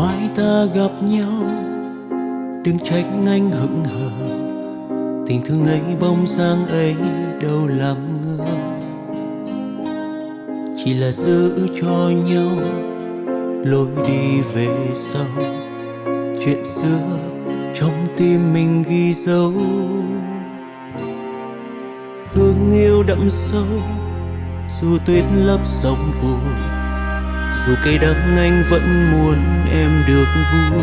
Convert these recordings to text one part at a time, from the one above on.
mai ta gặp nhau, đừng trách anh hững hờ. Tình thương ấy bông dáng ấy đâu làm ngơ. Chỉ là giữ cho nhau, lối đi về sau. Chuyện xưa trong tim mình ghi dấu. Hương yêu đậm sâu, dù tuyết lấp sông vùi dù cây đắng anh vẫn muốn em được vui.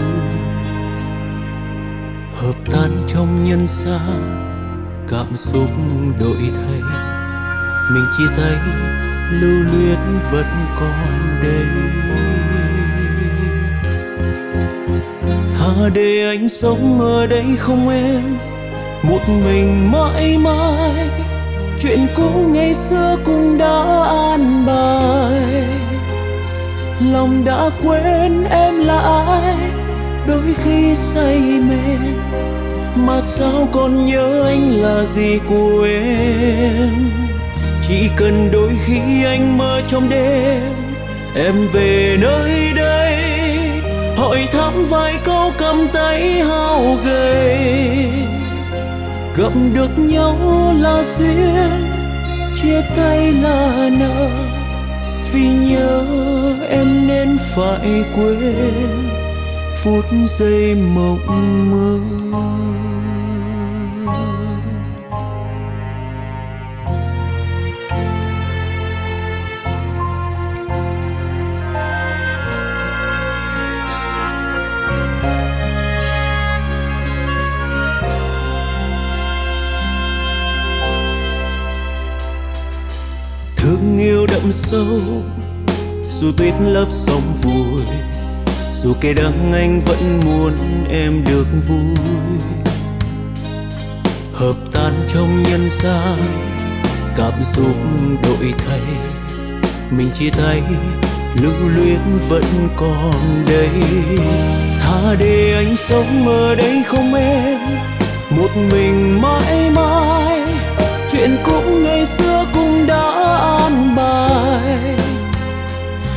Hợp tan trong nhân gian, cảm xúc đổi thay. Mình chia tay, lưu luyến vẫn còn đây. Thà để anh sống ở đây không em, một mình mãi mãi. Chuyện cũ ngày xưa cũng đã an bài lòng đã quên em là ai? Đôi khi say mê. Mà sao còn nhớ anh là gì của em? Chỉ cần đôi khi anh mơ trong đêm, em về nơi đây. Hỏi thăm vài câu cầm tay hao gầy. Gặp được nhau là duyên, chia tay là nợ vì nhớ em nên phải quên phút giây mộng mơ. Yêu đậm sâu. Dù tuyết lấp sông vùi, dù cây đắng anh vẫn muốn em được vui. Hợp tan trong nhân gian, cảm xúc đổi thay. Mình chia tay, lưu luyến vẫn còn đây. Tha để anh sống ở đây không em, một mình mãi mãi. Chuyện cũ ngày xưa cũng đã bài.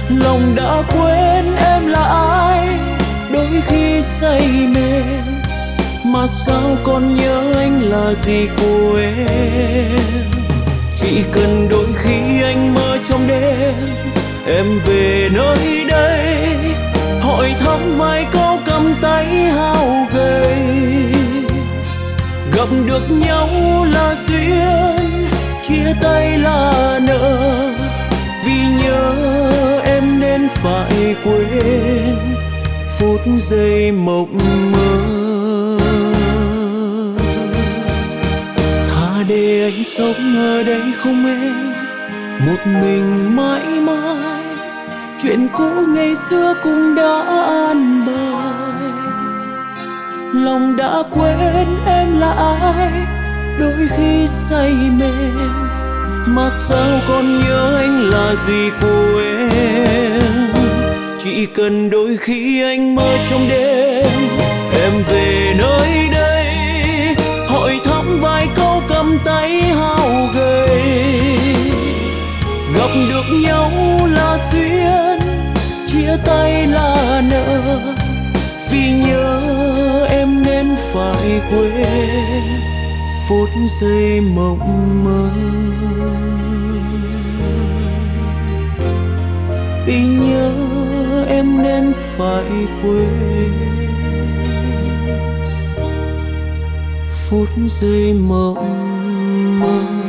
Lòng đã quên em là ai, đôi khi say mê. Mà sao còn nhớ anh là gì của em? Chỉ cần đôi khi anh mơ trong đêm, em về nơi đây. Hỏi thăm vài câu cầm tay hao gầy. Gặp được nhau là duyên chia tay là nợ. Vì nhớ em nên phải quên phút giây mộng mơ. Thà để anh sống ở đây không em, một mình mãi mãi. Chuyện cũ ngày xưa cũng đã an bài. Lòng đã quên em là ai đôi khi say mê, mà sao còn nhớ anh là gì của em? Chỉ cần đôi khi anh mơ trong đêm, em về nơi đây, hỏi thăm vài câu cầm tay hao gầy. Gặp được nhau là duyên, chia tay là nợ, vì nhớ em nên phải quên phút giây mộng mơ. Vì nhớ em nên phải quên. Phút giây mộng mơ.